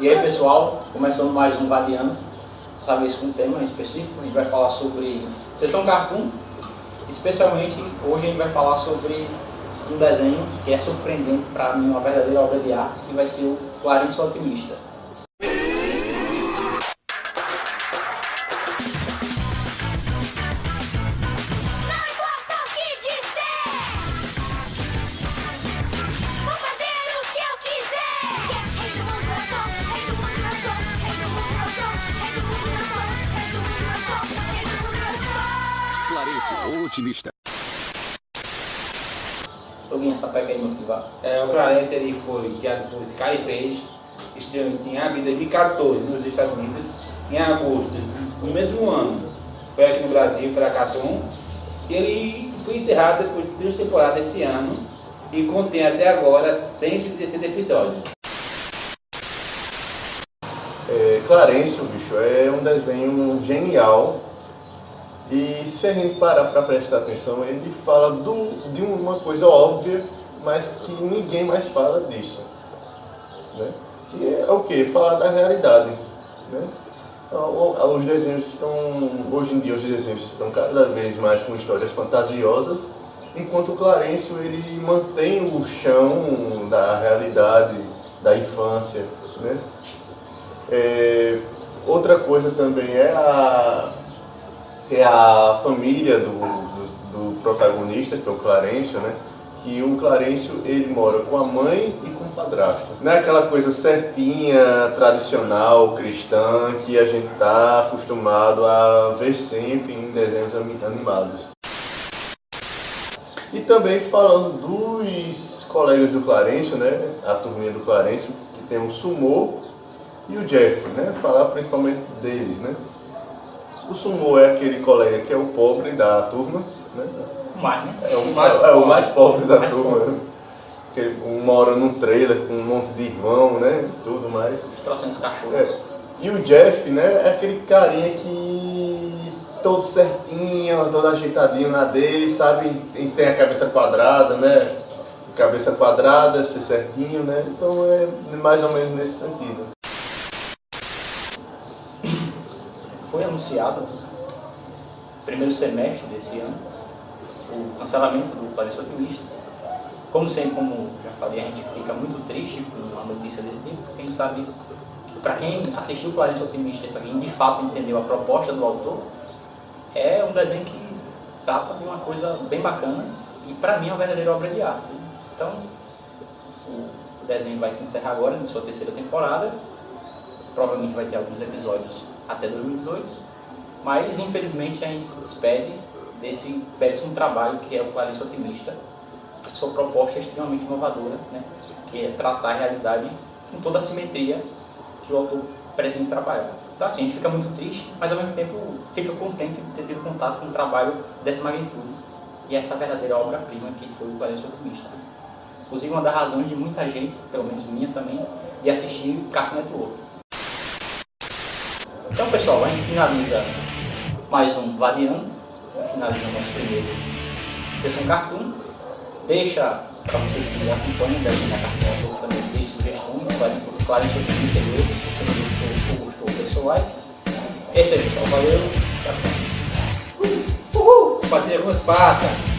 E aí pessoal, começando mais um Vadiano, dessa vez com um tema específico, a gente vai falar sobre sessão cartoon, especialmente hoje a gente vai falar sobre um desenho que é surpreendente para mim, uma verdadeira obra de arte, que vai ser o Clarice Otimista. Clarence, o otimista. Alguém sapeca aí, meu filho. É, o Clarence ele foi criado por Sky 3, estreou em abril de 2014 nos Estados Unidos, em agosto do mesmo ano. Foi aqui no Brasil para Cartoon. Ele foi encerrado depois de três temporadas esse ano e contém até agora 116 episódios. É, Clarence, bicho, é um desenho genial e se a gente parar para prestar atenção, ele fala do, de uma coisa óbvia, mas que ninguém mais fala disso. Né? Que é o que? Falar da realidade. Né? Então, os desenhos estão, hoje em dia os desenhos estão cada vez mais com histórias fantasiosas, enquanto o Clarencio ele mantém o chão da realidade, da infância. Né? É, outra coisa também é a, é a família do, do, do protagonista, que é o Clarencio, né? que o Clarencio ele mora com a mãe e com o padrasto. Não é aquela coisa certinha, tradicional, cristã, que a gente está acostumado a ver sempre em desenhos animados. E também falando dos colegas do Clarencio, né? a turminha do Clarencio, que tem o Sumô e o Jeff, né? falar principalmente deles. Né? O Sumo é aquele colega que é o pobre da turma, né? Mais, né? É o mais, é o mais pobre da Mais turma. pobre. né? Que mora num trailer com um monte de irmão, né? Tudo mais. Os trocentos cachorros. É. E o Jeff, né? É aquele carinha que todo certinho, todo ajeitadinho na dele, sabe? E tem a cabeça quadrada, né? Cabeça quadrada, ser certinho, né? Então é mais ou menos nesse sentido. Foi anunciado primeiro semestre desse ano o cancelamento do Clarice Otimista. Como sempre, como já falei, a gente fica muito triste com uma notícia desse tipo, porque sabe, para quem assistiu o Clarice Otimista para quem de fato entendeu a proposta do autor, é um desenho que trata de uma coisa bem bacana e para mim é uma verdadeira obra de arte. Então, o desenho vai se encerrar agora, na sua terceira temporada, provavelmente vai ter alguns episódios até 2018, mas infelizmente a gente se despede desse belíssimo trabalho que é o Clarice Otimista. Sua proposta é extremamente inovadora, né? que é tratar a realidade com toda a simetria que o autor pretende trabalhar. Então assim, a gente fica muito triste, mas ao mesmo tempo fica contente de ter tido contato com um trabalho dessa magnitude. E essa verdadeira obra-prima que foi o Clarice Otimista. Inclusive uma das razões de muita gente, pelo menos minha também, de assistir Cartoon Network. Então pessoal, a gente finaliza mais um Vadiano, finaliza nosso primeiro sessão cartoon. Deixa para vocês que me acompanham, devem na cartoon também deixe sugestões, claro, sobre o interior, se você não gostou ou gostou, deixe seu like. Esse aí pessoal, valeu, a próxima. Uhul! Compartilha com passa!